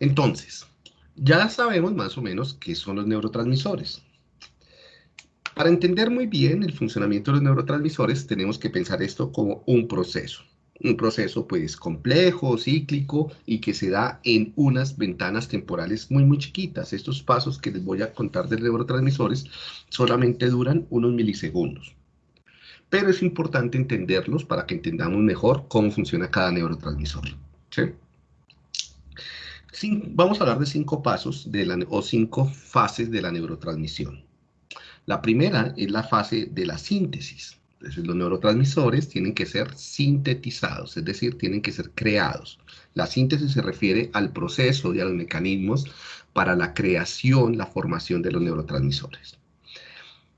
Entonces, ya sabemos más o menos qué son los neurotransmisores. Para entender muy bien el funcionamiento de los neurotransmisores, tenemos que pensar esto como un proceso. Un proceso, pues, complejo, cíclico, y que se da en unas ventanas temporales muy, muy chiquitas. Estos pasos que les voy a contar de neurotransmisores solamente duran unos milisegundos. Pero es importante entenderlos para que entendamos mejor cómo funciona cada neurotransmisor. Vamos a hablar de cinco pasos de la, o cinco fases de la neurotransmisión. La primera es la fase de la síntesis. Los neurotransmisores tienen que ser sintetizados, es decir, tienen que ser creados. La síntesis se refiere al proceso y a los mecanismos para la creación, la formación de los neurotransmisores.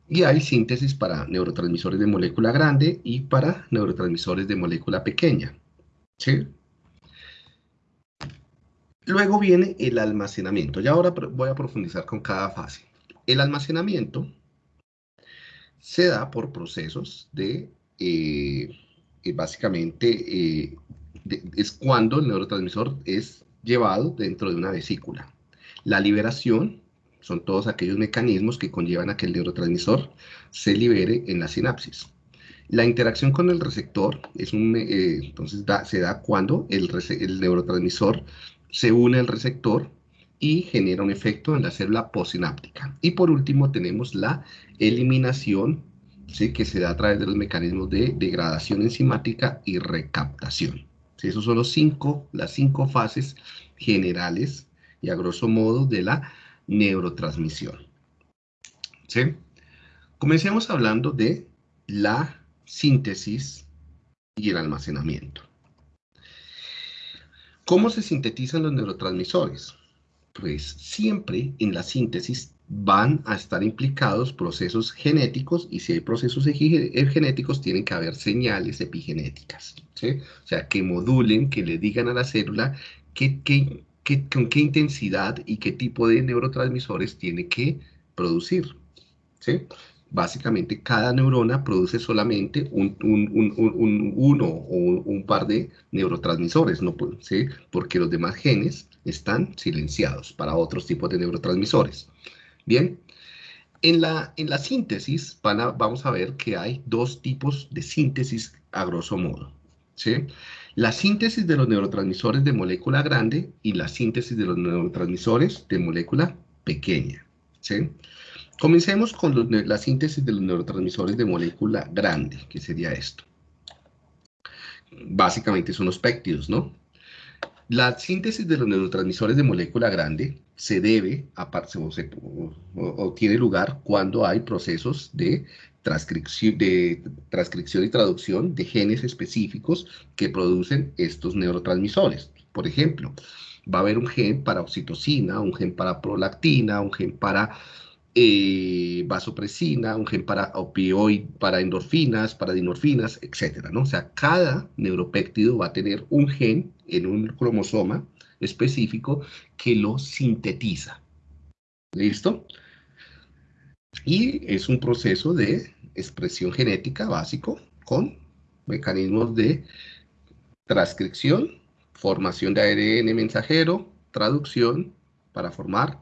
Y hay síntesis para neurotransmisores de molécula grande y para neurotransmisores de molécula pequeña. ¿Sí? Luego viene el almacenamiento. Y ahora voy a profundizar con cada fase. El almacenamiento se da por procesos de, eh, básicamente, eh, es cuando el neurotransmisor es llevado dentro de una vesícula. La liberación son todos aquellos mecanismos que conllevan a que el neurotransmisor se libere en la sinapsis. La interacción con el receptor es un, eh, entonces se da cuando el, el neurotransmisor se une al receptor y genera un efecto en la célula postsináptica. Y por último tenemos la eliminación, ¿sí? que se da a través de los mecanismos de degradación enzimática y recaptación. ¿sí? Esos son los cinco, las cinco fases generales y a grosso modo de la neurotransmisión. Comencemos hablando de la síntesis y el almacenamiento. ¿Cómo se sintetizan los neurotransmisores? pues siempre en la síntesis van a estar implicados procesos genéticos y si hay procesos eh, genéticos tienen que haber señales epigenéticas, O sea, que modulen, que le digan a la célula con qué intensidad y qué tipo de neurotransmisores tiene que producir, ¿sí? Básicamente cada neurona produce solamente un, uno o un, par de neurotransmisores, ¿no? ¿Sí? porque los demás genes están silenciados para otros tipos de neurotransmisores. Bien, en la, en la síntesis vamos a ver que hay dos tipos de síntesis a grosso modo. ¿sí? La síntesis de los neurotransmisores de molécula grande y la síntesis de los neurotransmisores de molécula pequeña. ¿sí? Comencemos con la síntesis de los neurotransmisores de molécula grande, que sería esto. Básicamente son los péptidos, ¿no? La síntesis de los neurotransmisores de molécula grande se debe, aparte, o, tiene lugar cuando hay procesos de transcripción, de transcripción y traducción de genes específicos que producen estos neurotransmisores. Por ejemplo, va a haber un gen para oxitocina, un gen para prolactina, un gen para eh, vasopresina, un gen para opioid, para endorfinas, para dinorfinas, etcétera, ¿no? O sea, cada neuropéptido va a tener un gen en un cromosoma específico que lo sintetiza. ¿Listo? Y es un proceso de expresión genética básico con mecanismos de transcripción, formación de ARN mensajero, traducción para formar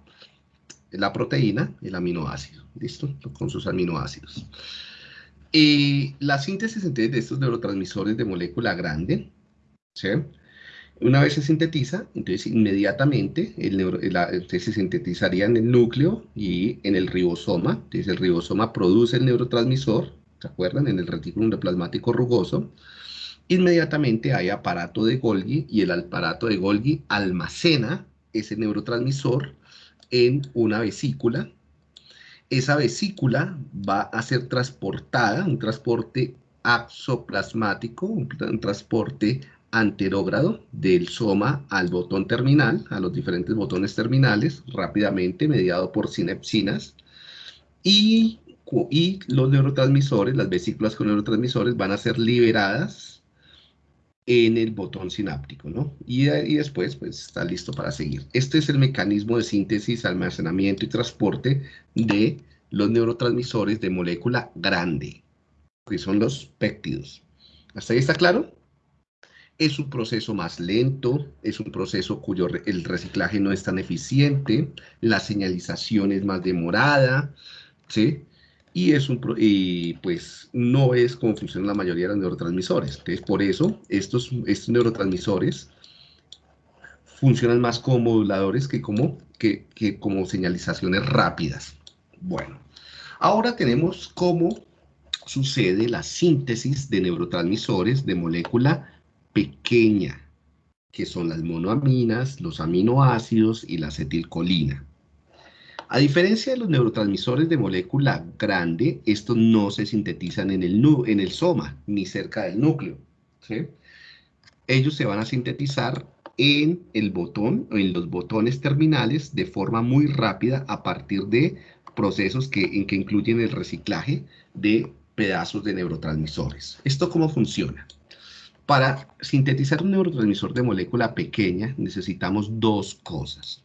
la proteína, el aminoácido, ¿listo? Con sus aminoácidos. Y la síntesis de estos neurotransmisores de molécula grande, ¿sí? Una vez se sintetiza, entonces inmediatamente el se sintetizaría en el núcleo y en el ribosoma. Entonces el ribosoma produce el neurotransmisor, ¿se acuerdan? En el retículo endoplasmático rugoso. Inmediatamente hay aparato de Golgi y el aparato de Golgi almacena ese neurotransmisor en una vesícula. Esa vesícula va a ser transportada, un transporte axoplasmático, un, transporte anterógrado del soma al botón terminal, a los diferentes botones terminales, rápidamente mediado por sinepsinas. Y, y los neurotransmisores, las vesículas con neurotransmisores van a ser liberadas en el botón sináptico, ¿no? Y, después, pues, está listo para seguir. Este es el mecanismo de síntesis, almacenamiento y transporte de los neurotransmisores de molécula grande, que son los péptidos. ¿Hasta ahí está claro? es un proceso más lento, es un proceso cuyo el reciclaje no es tan eficiente, la señalización es más demorada, ¿sí? Y, es un, y pues no es como funcionan la mayoría de los neurotransmisores. Entonces, por eso, estos, estos neurotransmisores funcionan más como moduladores que como, que, que como señalizaciones rápidas. Bueno, ahora tenemos cómo sucede la síntesis de neurotransmisores de molécula pequeña, que son las monoaminas, los aminoácidos y la acetilcolina. A diferencia de los neurotransmisores de molécula grande, estos no se sintetizan en el, en el soma, ni cerca del núcleo. Ellos se van a sintetizar en el botón, en los botones terminales, de forma muy rápida a partir de procesos que, en que incluyen el reciclaje de pedazos de neurotransmisores. ¿Esto cómo funciona? Para sintetizar un neurotransmisor de molécula pequeña necesitamos dos cosas.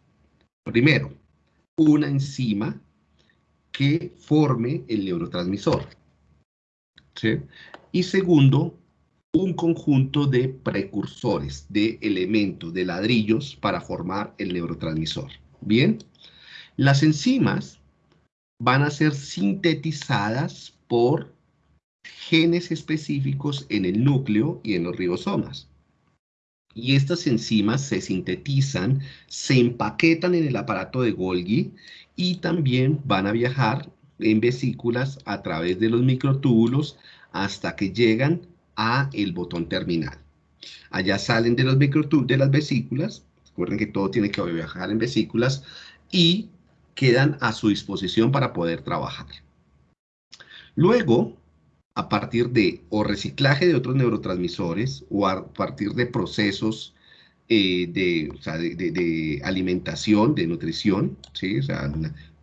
Primero, una enzima que forme el neurotransmisor. Y segundo, un conjunto de precursores, de elementos, de ladrillos para formar el neurotransmisor. Bien, las enzimas van a ser sintetizadas por genes específicos en el núcleo y en los ribosomas. Y estas enzimas se sintetizan, se empaquetan en el aparato de Golgi y también van a viajar en vesículas a través de los microtúbulos hasta que llegan a el botón terminal. Allá salen de los microtúbulos de las vesículas, recuerden que todo tiene que viajar en vesículas y quedan a su disposición para poder trabajar. Luego, a partir de o reciclaje de otros neurotransmisores o a partir de procesos eh, de, alimentación, de nutrición, ¿sí? o sea,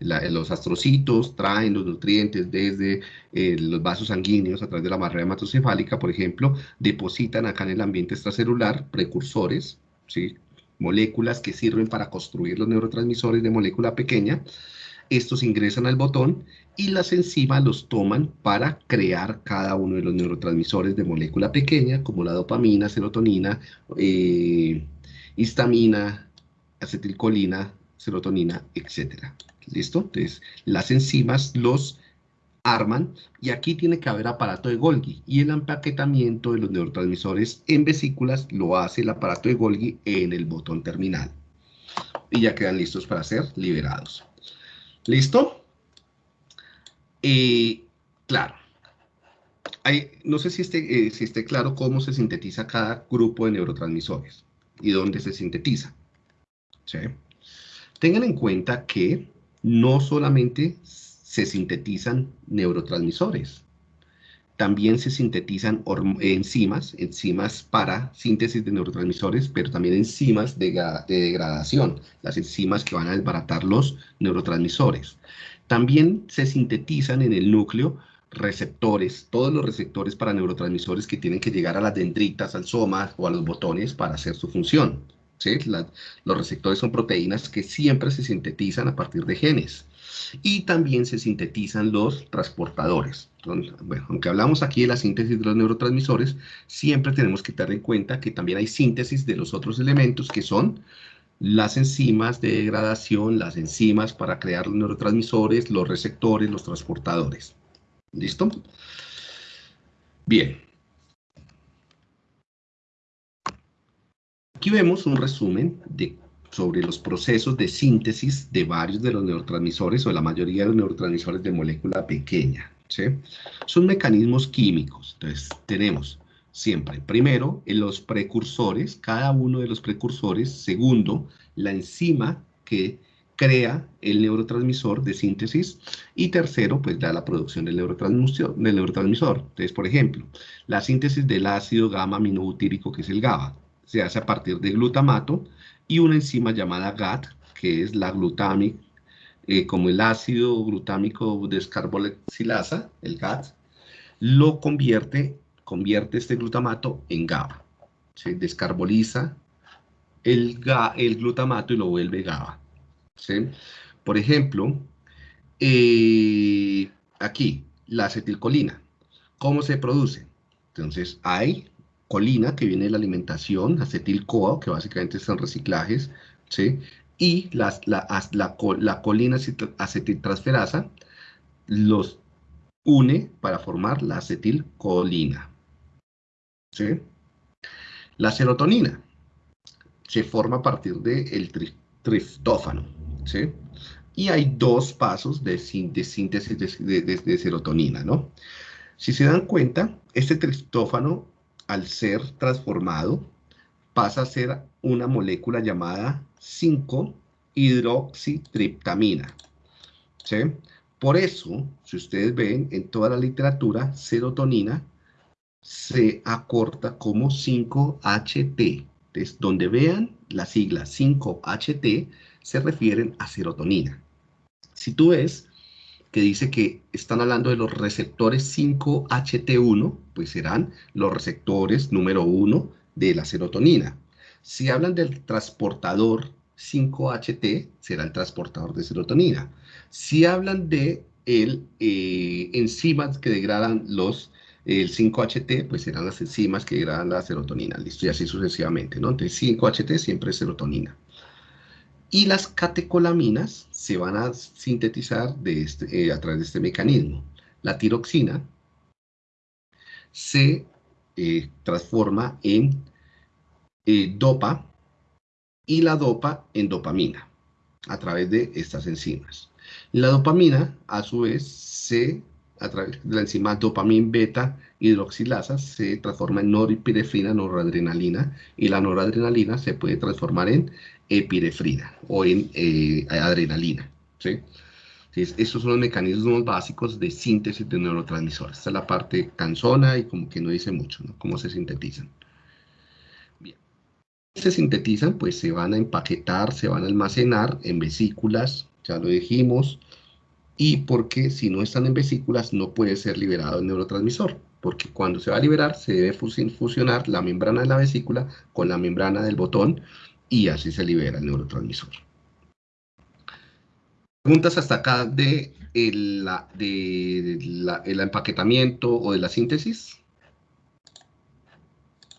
los astrocitos traen los nutrientes desde eh, los vasos sanguíneos a través de la barrera hematocefálica, por ejemplo, depositan acá en el ambiente extracelular precursores, ¿sí? moléculas que sirven para construir los neurotransmisores de molécula pequeña, estos ingresan al botón y las enzimas los toman para crear cada uno de los neurotransmisores de molécula pequeña, como la dopamina, serotonina, eh, histamina, acetilcolina, serotonina, etc. ¿Listo? Entonces, las enzimas los arman y aquí tiene que haber aparato de Golgi y el empaquetamiento de los neurotransmisores en vesículas lo hace el aparato de Golgi en el botón terminal y ya quedan listos para ser liberados. ¿Listo? Y claro, no sé si esté, eh, si esté claro cómo se sintetiza cada grupo de neurotransmisores y dónde se sintetiza. Tengan en cuenta que no solamente se sintetizan neurotransmisores, también se sintetizan enzimas, enzimas para síntesis de neurotransmisores, pero también enzimas de, degradación, las enzimas que van a desbaratar los neurotransmisores. También se sintetizan en el núcleo receptores, todos los receptores para neurotransmisores que tienen que llegar a las dendritas, al soma o a los botones para hacer su función. Los receptores son proteínas que siempre se sintetizan a partir de genes y también se sintetizan los transportadores. bueno, aunque hablamos aquí de la síntesis de los neurotransmisores, siempre tenemos que tener en cuenta que también hay síntesis de los otros elementos que son las enzimas de degradación, las enzimas para crear los neurotransmisores, los receptores, los transportadores. ¿Listo? Bien. Aquí vemos un resumen sobre los procesos de síntesis de varios de los neurotransmisores o de la mayoría de los neurotransmisores de molécula pequeña. Son mecanismos químicos. Entonces, tenemos siempre, primero, los precursores, cada uno de los precursores. Segundo, la enzima que crea el neurotransmisor de síntesis. Y tercero, pues da la producción del neurotransmisor. Del neurotransmisor. Entonces, por ejemplo, la síntesis del ácido gamma aminobutírico, que es el GABA, se hace a partir de glutamato y una enzima llamada GAT, que es la glutámica, eh, como el ácido glutámico descarboxilasa, el GAT, lo convierte, convierte este glutamato en GABA. Se descarboliza el, el glutamato y lo vuelve GABA. Por ejemplo, eh, aquí, la acetilcolina. ¿Cómo se produce? Entonces, hay colina, que viene de la alimentación, acetil-CoA, que básicamente son reciclajes, ¿sí? Y la, la, colina acetiltransferasa los une para formar la acetilcolina. ¿sí? La serotonina se forma a partir del de triptófano. ¿sí? Y hay dos pasos de, síntesis de, serotonina. ¿no? Si se dan cuenta, este triptófano, al ser transformado, pasa a ser una molécula llamada 5-hidroxitriptamina. ¿sí? Por eso, si ustedes ven en toda la literatura, serotonina se acorta como 5-HT. Entonces, donde vean la sigla 5-HT, se refieren a serotonina. Si tú ves que dice que están hablando de los receptores 5-HT1, pues serán los receptores número 1 de la serotonina. Si hablan del transportador 5-HT, será el transportador de serotonina. Si hablan de el, eh, enzimas que degradan los el 5-HT, pues serán las enzimas que degradan la serotonina, listo, y así sucesivamente, ¿no? Entonces 5-HT siempre es serotonina. Y las catecolaminas se van a sintetizar este, eh, a través de este mecanismo. La tiroxina se eh, transforma en dopa y la dopa en dopamina a través de estas enzimas. La dopamina, a su vez, se, a través de la enzima dopamin beta hidroxilasa, se transforma en noripirefrina, noradrenalina, y la noradrenalina se puede transformar en epirefrina o en eh, adrenalina. ¿sí? Estos son los mecanismos básicos de síntesis de neurotransmisores. Esta es la parte cansona y como que no dice mucho, ¿no? Cómo se sintetizan se sintetizan, pues se van a empaquetar, se van a almacenar en vesículas, ya lo dijimos, y porque si no están en vesículas no puede ser liberado el neurotransmisor, porque cuando se va a liberar se debe fusionar la membrana de la vesícula con la membrana del botón y así se libera el neurotransmisor. Preguntas hasta acá de el, de el empaquetamiento o de la síntesis.